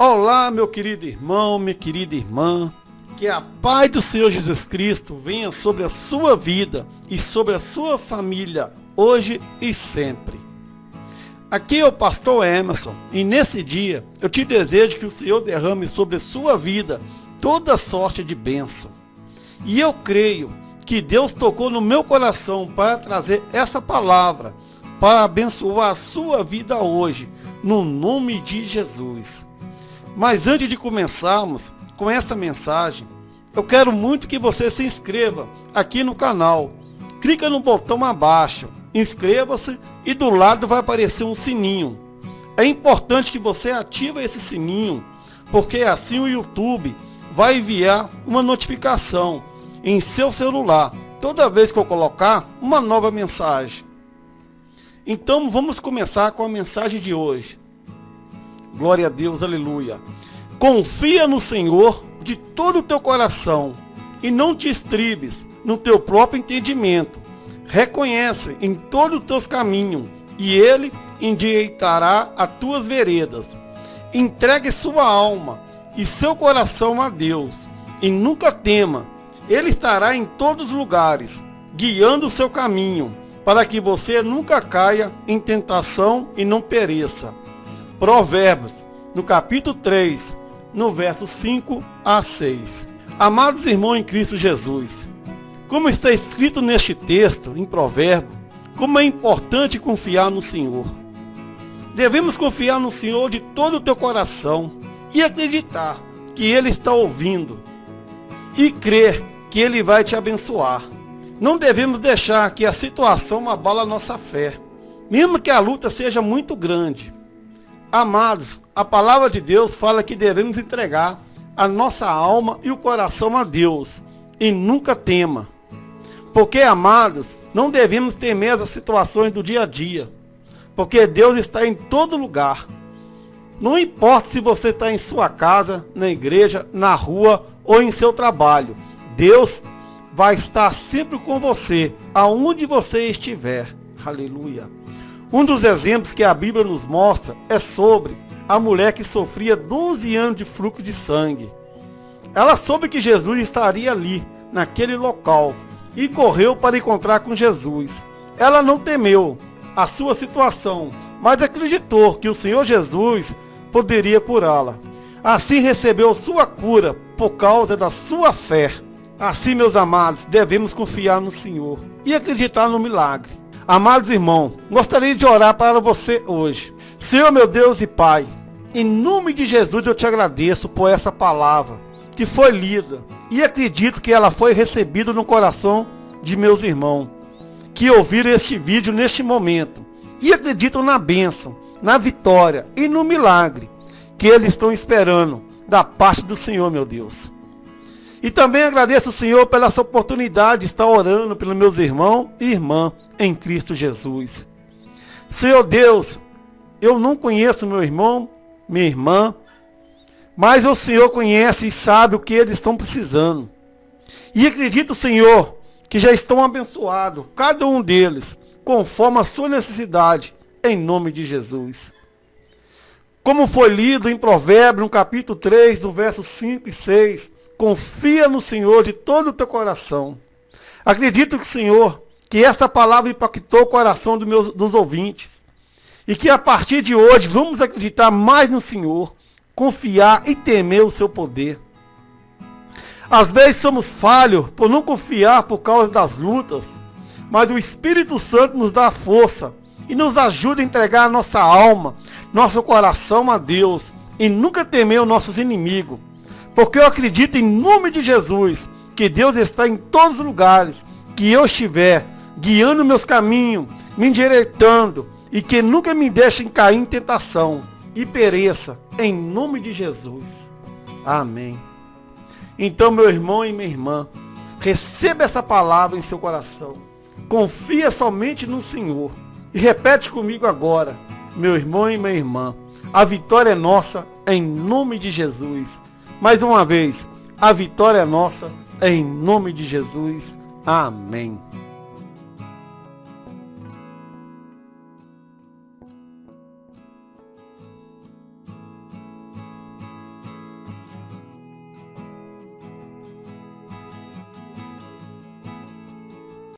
Olá, meu querido irmão, minha querida irmã. Que a paz do Senhor Jesus Cristo venha sobre a sua vida e sobre a sua família, hoje e sempre. Aqui é o pastor Emerson e nesse dia eu te desejo que o Senhor derrame sobre a sua vida toda sorte de bênção. E eu creio que Deus tocou no meu coração para trazer essa palavra, para abençoar a sua vida hoje, no nome de Jesus. Mas antes de começarmos com essa mensagem, eu quero muito que você se inscreva aqui no canal. Clica no botão abaixo, inscreva-se e do lado vai aparecer um sininho. É importante que você ative esse sininho, porque assim o YouTube vai enviar uma notificação em seu celular toda vez que eu colocar uma nova mensagem. Então vamos começar com a mensagem de hoje. Glória a Deus, aleluia. Confia no Senhor de todo o teu coração e não te estribes no teu próprio entendimento. Reconhece em todos os teus caminhos e ele endireitará as tuas veredas. Entregue sua alma e seu coração a Deus e nunca tema. Ele estará em todos os lugares, guiando o seu caminho, para que você nunca caia em tentação e não pereça. Provérbios, no capítulo 3, no verso 5 a 6. Amados irmãos em Cristo Jesus, como está escrito neste texto, em Provérbio, como é importante confiar no Senhor. Devemos confiar no Senhor de todo o teu coração e acreditar que Ele está ouvindo e crer que Ele vai te abençoar. Não devemos deixar que a situação abala a nossa fé, mesmo que a luta seja muito grande. Amados, a palavra de Deus fala que devemos entregar a nossa alma e o coração a Deus e nunca tema. Porque, amados, não devemos temer as situações do dia a dia, porque Deus está em todo lugar. Não importa se você está em sua casa, na igreja, na rua ou em seu trabalho, Deus vai estar sempre com você, aonde você estiver. Aleluia. Um dos exemplos que a Bíblia nos mostra é sobre a mulher que sofria 12 anos de fluxo de sangue. Ela soube que Jesus estaria ali, naquele local, e correu para encontrar com Jesus. Ela não temeu a sua situação, mas acreditou que o Senhor Jesus poderia curá-la. Assim recebeu sua cura por causa da sua fé. Assim, meus amados, devemos confiar no Senhor e acreditar no milagre. Amados irmãos, gostaria de orar para você hoje. Senhor meu Deus e Pai, em nome de Jesus eu te agradeço por essa palavra que foi lida e acredito que ela foi recebida no coração de meus irmãos que ouviram este vídeo neste momento e acreditam na bênção, na vitória e no milagre que eles estão esperando da parte do Senhor, meu Deus. E também agradeço o Senhor pela essa oportunidade de estar orando pelos meus irmãos e irmãs em Cristo Jesus. Senhor Deus, eu não conheço meu irmão, minha irmã, mas o Senhor conhece e sabe o que eles estão precisando. E acredito, Senhor, que já estão abençoados, cada um deles, conforme a sua necessidade, em nome de Jesus. Como foi lido em Provérbios, no capítulo 3, no verso 5 e 6, Confia no Senhor de todo o teu coração. Acredito que, Senhor, que esta palavra impactou o coração dos, meus, dos ouvintes. E que a partir de hoje vamos acreditar mais no Senhor, confiar e temer o seu poder. Às vezes somos falhos por não confiar por causa das lutas, mas o Espírito Santo nos dá força e nos ajuda a entregar a nossa alma, nosso coração a Deus e nunca temer os nossos inimigos. Porque eu acredito em nome de Jesus que Deus está em todos os lugares que eu estiver, guiando meus caminhos, me endireitando e que nunca me deixem cair em tentação e pereça em nome de Jesus. Amém. Então, meu irmão e minha irmã, receba essa palavra em seu coração. Confia somente no Senhor. E repete comigo agora, meu irmão e minha irmã. A vitória é nossa em nome de Jesus. Mais uma vez, a vitória é nossa, em nome de Jesus. Amém.